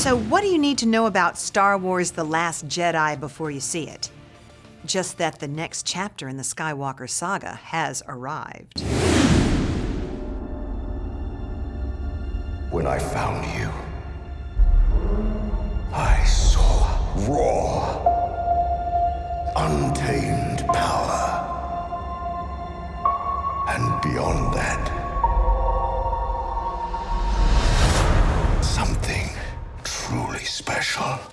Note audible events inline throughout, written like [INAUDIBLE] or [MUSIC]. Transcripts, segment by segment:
So what do you need to know about Star Wars The Last Jedi before you see it? Just that the next chapter in the Skywalker saga has arrived. When I found you, I saw raw, untamed power. And beyond that, Something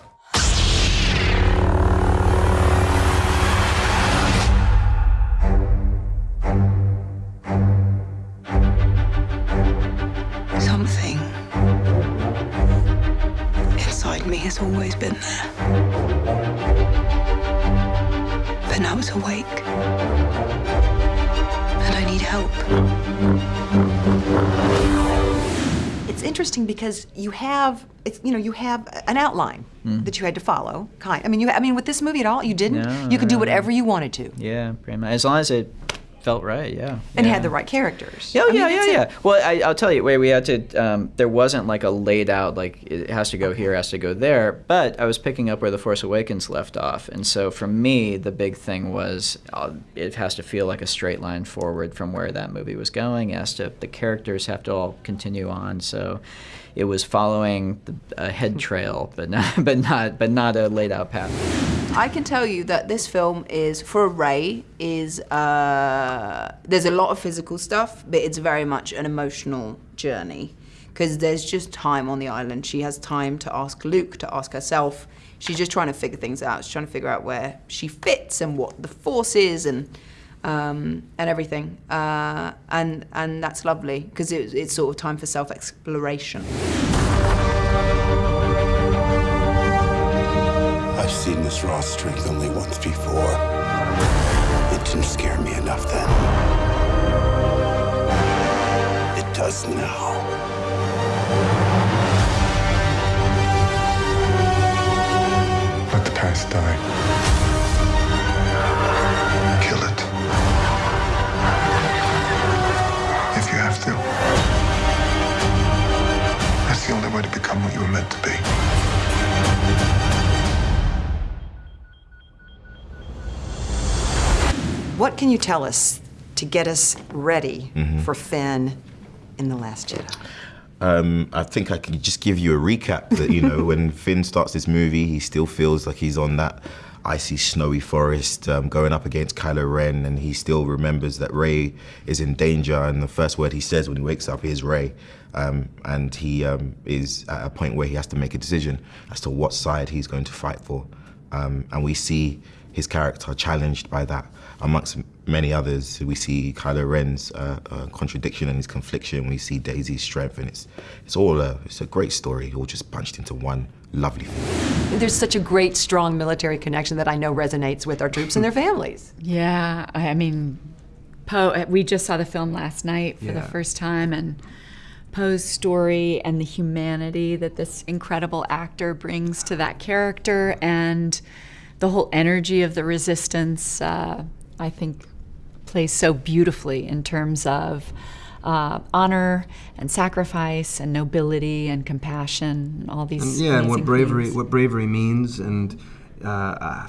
inside me has always been there. But now it's awake. And I need help. Interesting because you have, it's, you know, you have an outline hmm. that you had to follow. Kind. I mean, you. I mean, with this movie at all, you didn't. No, you could do whatever you wanted to, Yeah, pretty much. As long as it felt right, yeah. and yeah. had the right characters. Yeah, I mean, yeah, yeah, it. yeah. Well, I, I'll tell you, where we had to, um, there wasn't like a laid out, like it has to go here, has to go there. But I was picking up where The Force Awakens left off. And so for me, the big thing was uh, it has to feel like a straight line forward from where that movie was going. It has to, the characters have to all continue on. So it was following the, a head trail, but not, [LAUGHS] but not, but not a laid out path. I can tell you that this film is for a Rey is uh, there's a lot of physical stuff, but it's very much an emotional journey because there's just time on the island. She has time to ask Luke, to ask herself. She's just trying to figure things out. She's trying to figure out where she fits and what the force is and um, and everything. Uh, and and that's lovely because it, it's sort of time for self exploration. I've seen this raw strength only once before. It didn't scare me enough then. It does now. What can you tell us to get us ready for Finn in the Last Jedi? Um, I think I can just give you a recap that, you know, [LAUGHS] when Finn starts this movie, he still feels like he's on that icy, snowy forest um, going up against Kylo Ren, and he still remembers that Rey is in danger. And the first word he says when he wakes up is Rey. Um, and he um, is at a point where he has to make a decision as to what side he's going to fight for. Um, and we see his character challenged by that. Amongst many others, we see Kylo Ren's uh, uh, contradiction and his confliction. We see Daisy's strength, and it's it's all a it's a great story, all just punched into one lovely film. There's such a great, strong military connection that I know resonates with our troops and their families. Yeah, I I mean, Poe. We just saw the film last night for the first time, and Poe's story and the humanity that this incredible actor brings to that character, and the whole energy of the resistance. Uh, I think plays so beautifully in terms of. Uh, honor and sacrifice and nobility and compassion and all these yeah, and what bravery themes. what bravery means, and uh, uh,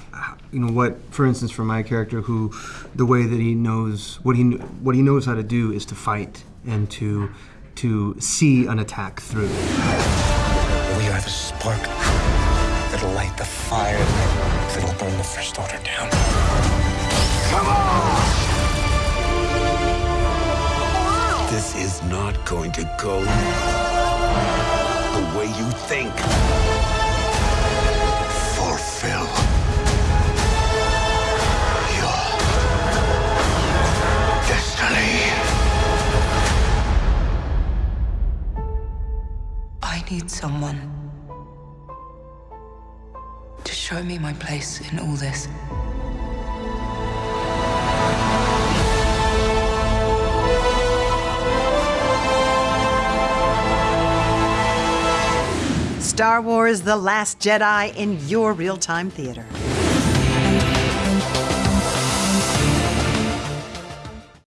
you know what, for instance, for my character, who the way that he knows what he what he knows how to do is to fight and to to see an attack through. We are the spark that'll light the fire that'll burn the First Order down. Come on! This is not going to go the way you think. Fulfill your destiny. I need someone to show me my place in all this. Star Wars The Last Jedi in your real time theater.